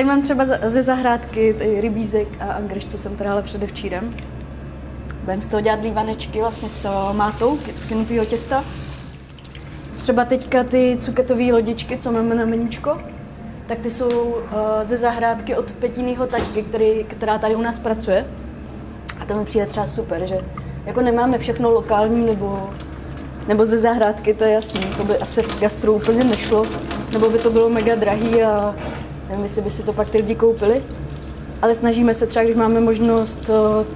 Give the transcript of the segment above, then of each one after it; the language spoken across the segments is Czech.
Tady mám třeba ze zahrádky rybízek a angreš, co jsem trhala předevčírem. Budeme z toho dělat lívanečky vlastně s mátou, z kynutýho těsta. Třeba teďka ty cuketové lodičky, co máme na meníčko, tak ty jsou uh, ze zahrádky od Petinýho taťky, který, která tady u nás pracuje. A to mi přijde třeba super, že jako nemáme všechno lokální nebo, nebo ze zahrádky, to je jasný. To by asi v gastru úplně nešlo, nebo by to bylo mega drahý a nevím, jestli by si to pak ty lidi koupili. Ale snažíme se třeba, když máme možnost uh,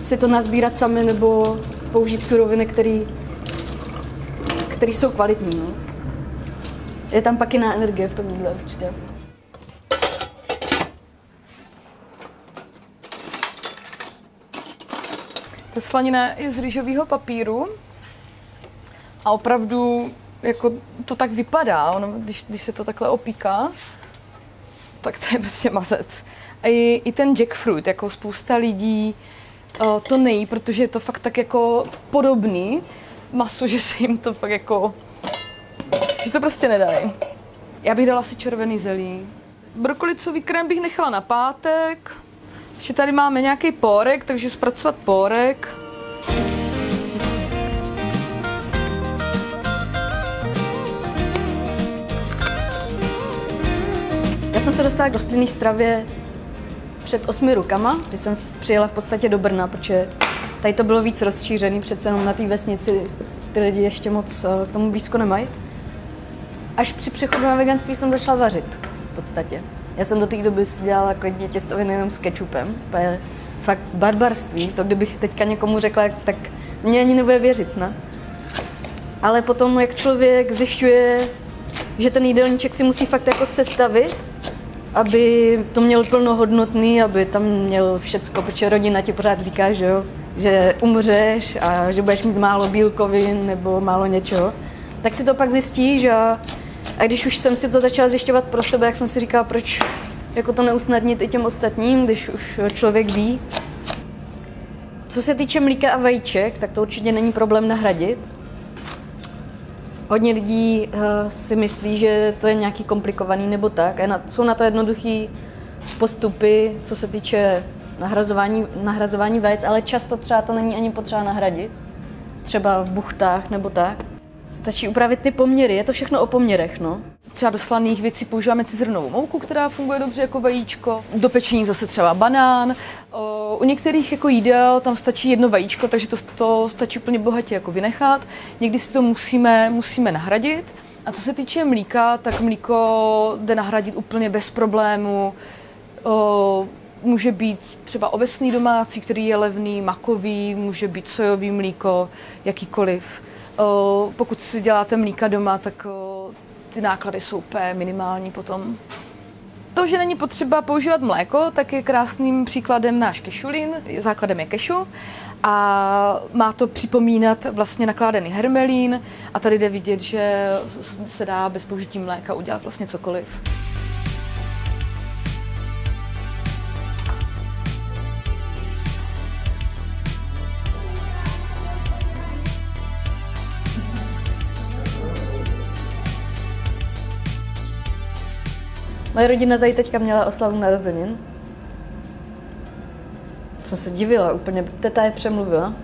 si to nazbírat sami nebo použít suroviny, které jsou kvalitní. No. Je tam pak jiná energie v tom jídle určitě. Ta slanina je z rýžového papíru a opravdu jako to tak vypadá, ono, když, když se to takhle opíká, tak to je prostě mazec. A i, i ten jackfruit, jako spousta lidí uh, to nejí, protože je to fakt tak jako podobný masu, že se jim to fakt jako, že to prostě nedají. Já bych dala asi červený zelí. Brokolicový krém bych nechala na pátek. Ještě tady máme nějaký pórek, takže zpracovat pórek. Jsem se dostala k rostlinné stravě před osmi rukama, když jsem přijela v podstatě do Brna, protože tady to bylo víc rozšířený, přece jenom na té vesnici ty lidi ještě moc eh, k tomu blízko nemají. Až při přechodu na veganství jsem začala vařit, v podstatě. Já jsem do té doby si dělala klidně těstoviny jenom s kečupem. To je fakt barbarství. To kdybych teďka někomu řekla, tak mě ani nebude věřit, ne? Ale potom, jak člověk zjišťuje, že ten jídelníček si musí fakt jako sestavit, aby to měl plnohodnotný, aby tam měl všecko, protože rodina ti pořád říká, že jo, že umřeš a že budeš mít málo bílkovin nebo málo něčeho, tak si to pak zjistíš a, a když už jsem si to začala zjišťovat pro sebe, jak jsem si říkala, proč jako to neusnadnit i těm ostatním, když už člověk ví. Co se týče mlíka a vajíček, tak to určitě není problém nahradit. Hodně lidí uh, si myslí, že to je nějaký komplikovaný nebo tak. Jsou na to jednoduché postupy, co se týče nahrazování, nahrazování vajec, ale často třeba to není ani potřeba nahradit. Třeba v buchtách nebo tak. Stačí upravit ty poměry, je to všechno o poměrech, no. Třeba do slaných věcí používáme cizrnovou mouku, která funguje dobře jako vajíčko. Do pečení zase třeba banán. U některých jako jídel tam stačí jedno vajíčko, takže to, to stačí úplně bohatě jako vynechat. Někdy si to musíme, musíme nahradit. A co se týče mlíka, tak mlíko jde nahradit úplně bez problému. O, může být třeba ovesný domácí, který je levný, makový, může být sojový mlíko, jakýkoliv. O, pokud si děláte mlíka doma, tak o, ty náklady jsou úplně minimální potom. To, že není potřeba používat mléko, tak je krásným příkladem náš kešulin. Základem je kešu a má to připomínat vlastně nakládaný hermelín a tady jde vidět, že se dá bez použití mléka udělat vlastně cokoliv. Moje rodina tady teďka měla oslavu narozenin. Jsem se divila úplně, teta je přemluvila.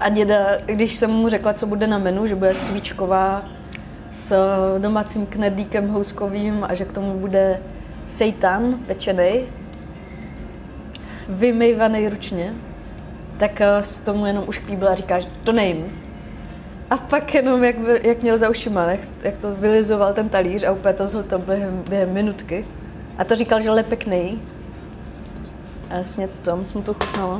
A děda, když jsem mu řekla, co bude na menu, že bude svíčková s domácím knedlíkem houskovým a že k tomu bude seitan pečený, vymejvaný ručně, tak s tomu jenom už a říká, že to nejím. A pak jenom, jak, jak měl za ušima, jak, jak to vylizoval ten talíř a úplně to zhltal během, během minutky. A to říkal, že je pěkný. A jasně to tam jsem to chutnala.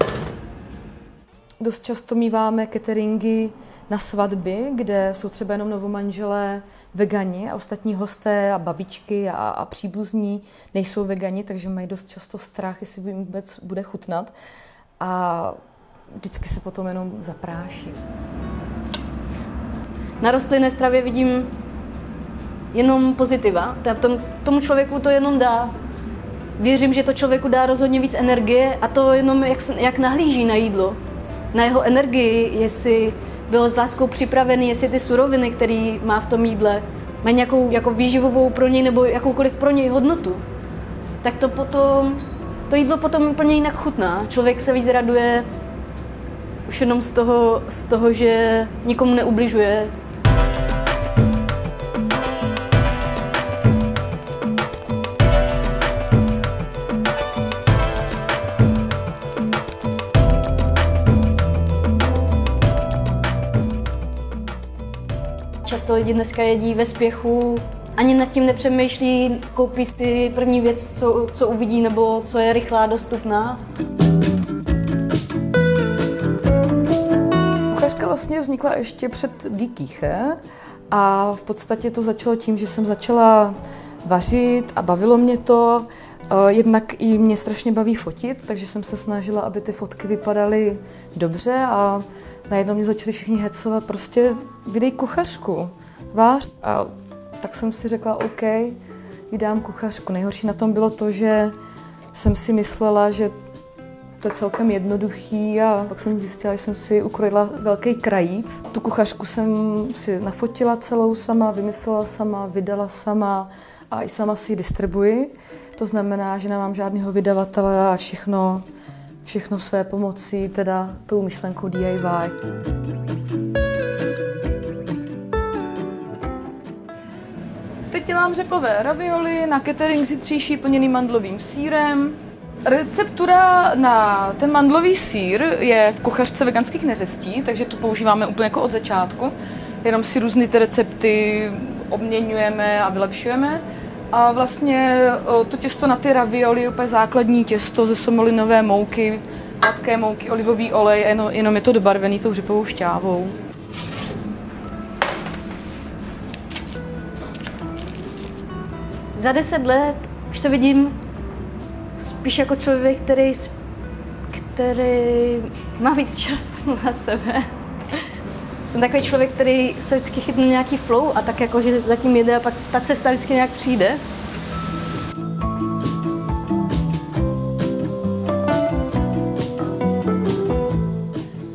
Dost často míváme cateringy na svatby, kde jsou třeba jenom novomanželé vegani a ostatní hosté a babičky a, a příbuzní nejsou vegani, takže mají dost často strach, jestli jim vůbec bude chutnat. A vždycky se potom jenom zapráší. Na rostlinné stravě vidím jenom pozitiva. Tom, tomu člověku to jenom dá. Věřím, že to člověku dá rozhodně víc energie a to jenom jak, jak nahlíží na jídlo. Na jeho energii, jestli bylo s láskou připravený, jestli ty suroviny, které má v tom jídle, mají nějakou jako výživovou pro něj nebo jakoukoliv pro něj hodnotu. tak to potom, to jídlo potom úplně jinak chutná. Člověk se víc raduje už jenom z toho, z toho že nikomu neubližuje, lidi dneska jedí ve spěchu, ani nad tím nepřemýšlí, koupí si první věc, co, co uvidí, nebo co je rychlá, dostupná. Kuchařka vlastně vznikla ještě před Dikýche a v podstatě to začalo tím, že jsem začala vařit a bavilo mě to. Eh, Jednak i mě strašně baví fotit, takže jsem se snažila, aby ty fotky vypadaly dobře a najednou mě začali všichni hecovat, prostě vydej kuchařku, vář. A tak jsem si řekla, OK, vydám kuchařku. Nejhorší na tom bylo to, že jsem si myslela, že to je celkem jednoduchý a pak jsem zjistila, že jsem si ukrojila velký krajíc. Tu kuchařku jsem si nafotila celou sama, vymyslela sama, vydala sama a i sama si ji distribuji. To znamená, že nemám žádného vydavatele a všechno, všechno své pomocí, teda tou myšlenkou DIY. Teď dělám řepové ravioli na catering zítřejší plněný mandlovým sírem. Receptura na ten mandlový sír je v kuchařce veganských neřestí, takže tu používáme úplně jako od začátku. Jenom si různé ty recepty obměňujeme a vylepšujeme. A vlastně to těsto na ty ravioli je úplně základní těsto ze somolinové mouky, hladké mouky, olivový olej, jenom, jenom je to dobarvený tou řepovou šťávou. Za deset let už se vidím spíš jako člověk, který, který má víc času na sebe. Jsem takový člověk, který se vždycky chytne nějaký flow a tak jako, že zatím jede a pak ta cesta vždycky nějak přijde.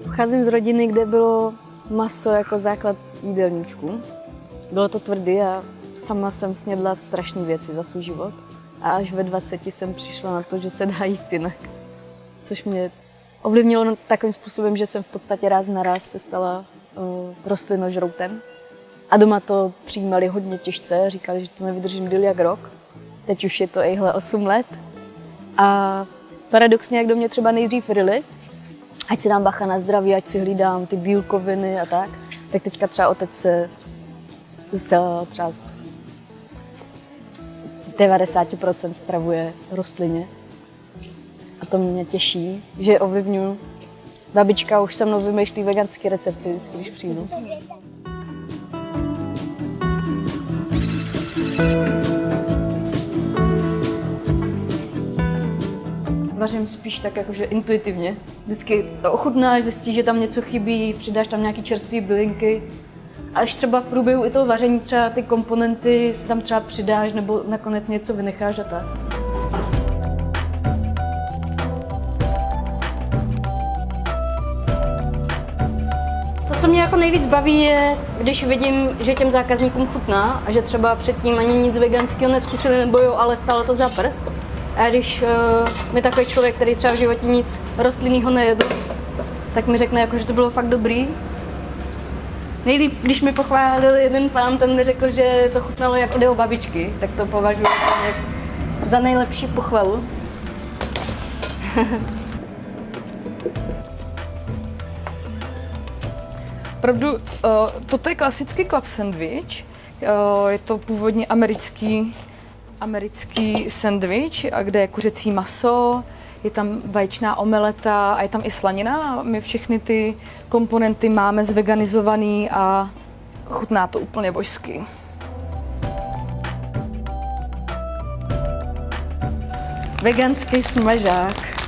Pocházím z rodiny, kde bylo maso jako základ jídelníčku. Bylo to tvrdý a sama jsem snědla strašné věci za svůj život. A až ve 20 jsem přišla na to, že se dá jíst jinak. Což mě ovlivnilo takovým způsobem, že jsem v podstatě ráz na ráz se stala uh, rostlinožroutem. A doma to přijímali hodně těžce, říkali, že to nevydržím díl jak rok. Teď už je to ejhle 8 let. A paradoxně, jak do mě třeba nejdřív ryli, ať si dám bacha na zdraví, ať si hlídám ty bílkoviny a tak, tak teďka třeba otec se, třeba 90% stravuje rostlině. A to mě těší, že ovlivňuji. Babička už se mnou vymýšlí veganské recepty vždycky, když přijdu. Vařím spíš tak jakože intuitivně. Vždycky to ochutnáš, zjistíš, že tam něco chybí, přidáš tam nějaký čerstvé bylinky. Až třeba v průběhu i toho vaření třeba ty komponenty si tam třeba přidáš nebo nakonec něco vynecháš a tak. To, co mě jako nejvíc baví, je, když vidím, že těm zákazníkům chutná a že třeba předtím ani nic veganského neskusili nebo jo, ale stálo to za prd. A když uh, mi takový člověk, který třeba v životě nic rostlinného nejedl, tak mi řekne, jako, že to bylo fakt dobrý. Nejlíp, když mi pochválil jeden pán, ten mi řekl, že to chutnalo jak od jeho babičky, tak to považuji jako za nejlepší pochvalu. Opravdu, uh, toto je klasický club sandwich. Uh, je to původně americký, americký sandwich, kde je kuřecí maso, je tam vaječná omeleta a je tam i slanina. My všechny ty komponenty máme zveganizovaný a chutná to úplně božsky. Veganský smažák.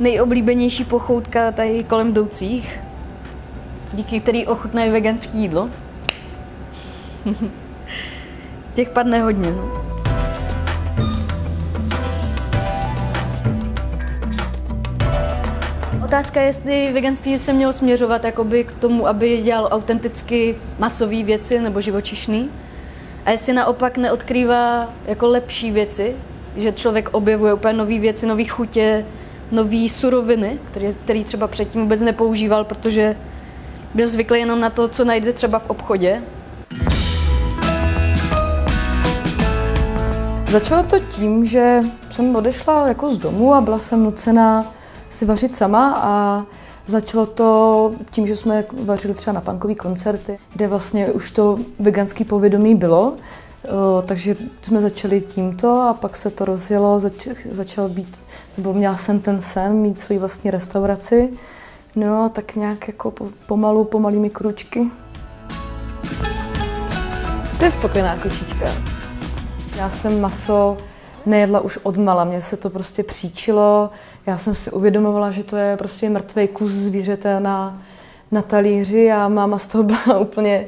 Nejoblíbenější pochoutka tady kolem jdoucích, díky který ochutnají veganské jídlo. Těch padne hodně. No. Otázka je, jestli veganství se mělo směřovat jakoby k tomu, aby dělal autenticky masové věci nebo živočišný. A jestli naopak neodkrývá jako lepší věci, že člověk objevuje úplně nové věci, nové chutě, nové suroviny, které, který třeba předtím vůbec nepoužíval, protože byl zvyklý jenom na to, co najde třeba v obchodě. Začalo to tím, že jsem odešla jako z domu a byla jsem nucená si vařit sama a začalo to tím, že jsme vařili třeba na punkový koncerty, kde vlastně už to veganský povědomí bylo, o, takže jsme začali tímto a pak se to rozjelo, zač, začal být, nebo měla jsem ten sen mít svoji vlastní restauraci, no a tak nějak jako po, pomalu, pomalými kručky. To je spokojená kočička. Já jsem maso nejedla už od mala, mě se to prostě příčilo. Já jsem si uvědomovala, že to je prostě mrtvý kus zvířete na, na talíři a máma z toho byla úplně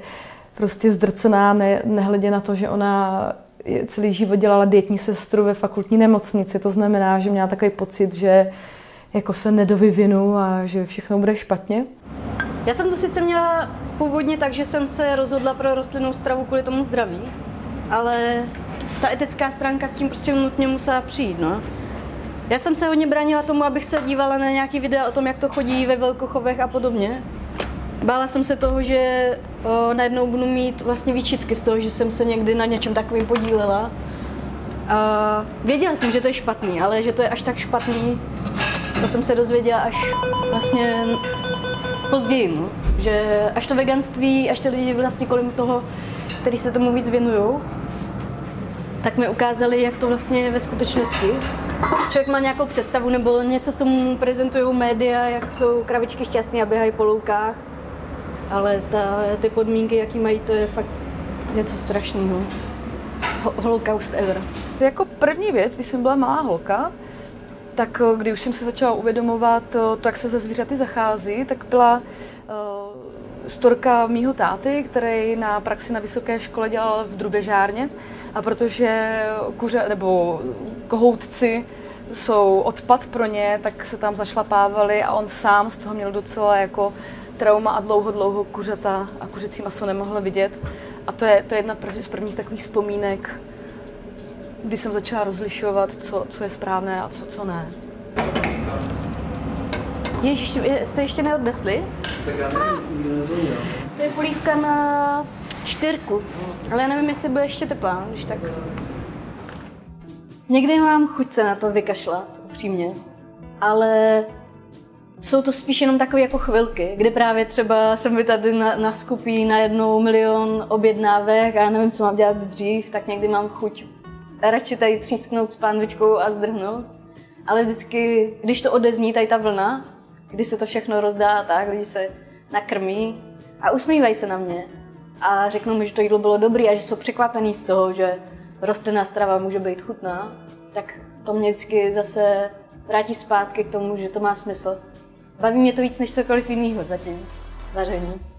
prostě zdrcená, ne, nehledě na to, že ona celý život dělala dietní sestru ve fakultní nemocnici. To znamená, že měla takový pocit, že jako se nedovyvinu a že všechno bude špatně. Já jsem to sice měla původně tak, že jsem se rozhodla pro rostlinnou stravu kvůli tomu zdraví, ale ta etická stránka s tím prostě nutně musela přijít, no. Já jsem se hodně bránila tomu, abych se dívala na nějaký videa o tom, jak to chodí ve velkochovech a podobně. Bála jsem se toho, že o, najednou budu mít vlastně výčitky z toho, že jsem se někdy na něčem takovým podílela. A věděla jsem, že to je špatný, ale že to je až tak špatný, to jsem se dozvěděla až vlastně později, no. že až to veganství, až ty lidi vlastně kolem toho, který se tomu víc věnují, tak mi ukázali, jak to vlastně je ve skutečnosti. Člověk má nějakou představu nebo něco, co mu prezentují média, jak jsou kravičky šťastné a běhají po loukách, ale ta, ty podmínky, jaký mají, to je fakt něco strašného. Holocaust ever. Jako první věc, když jsem byla malá holka, tak eh, když už jsem se začala uvědomovat eh, to, jak se ze zvířaty zachází, tak byla uh, storka mýho táty, který na praxi na vysoké škole dělal v drubežárně. A protože kuře nebo kohoutci jsou odpad pro ně, tak se tam zašlapávali a on sám z toho měl docela jako trauma a dlouho, dlouho kuřata a kuřecí maso nemohl vidět. A to je, to je jedna z prvních takových vzpomínek, kdy jsem začala rozlišovat, co, co je správné a co, co ne. Ježíš, jste ještě neodnesli? Tak já nevím, To je polívka na čtyřku, ale já nevím, jestli bude ještě teplá, když tak. Někdy mám chuť se na to vykašlat, upřímně, ale jsou to spíš jenom takové jako chvilky, kde právě třeba jsem mi tady na, na skupí na jednou milion objednávek a já nevím, co mám dělat dřív, tak někdy mám chuť radši tady třísknout s pánvičkou a zdrhnout. Ale vždycky, když to odezní, tady ta vlna, kdy se to všechno rozdá tak, lidi se nakrmí a usmívají se na mě a řeknou mi, že to jídlo bylo dobré a že jsou překvapený z toho, že rostlinná strava může být chutná, tak to mě vždycky zase vrátí zpátky k tomu, že to má smysl. Baví mě to víc než cokoliv jiného zatím, vaření.